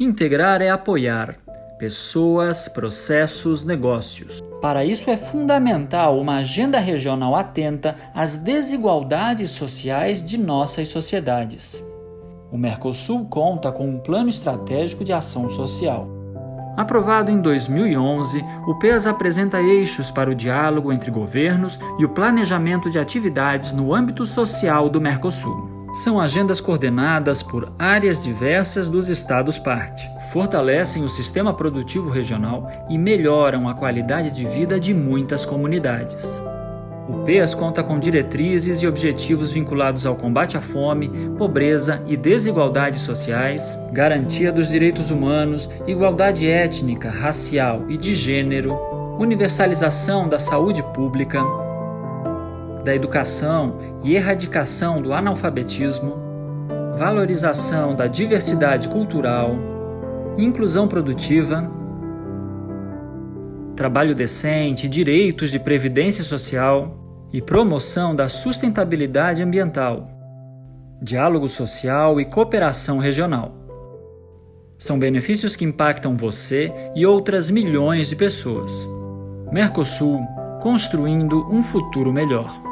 Integrar é apoiar pessoas, processos, negócios. Para isso é fundamental uma agenda regional atenta às desigualdades sociais de nossas sociedades. O Mercosul conta com um plano estratégico de ação social. Aprovado em 2011, o PES apresenta eixos para o diálogo entre governos e o planejamento de atividades no âmbito social do Mercosul. São agendas coordenadas por áreas diversas dos Estados-parte. Fortalecem o sistema produtivo regional e melhoram a qualidade de vida de muitas comunidades. O PES conta com diretrizes e objetivos vinculados ao combate à fome, pobreza e desigualdades sociais, garantia dos direitos humanos, igualdade étnica, racial e de gênero, universalização da saúde pública, da educação e erradicação do analfabetismo, valorização da diversidade cultural, inclusão produtiva, trabalho decente, direitos de previdência social e promoção da sustentabilidade ambiental, diálogo social e cooperação regional. São benefícios que impactam você e outras milhões de pessoas. Mercosul construindo um futuro melhor.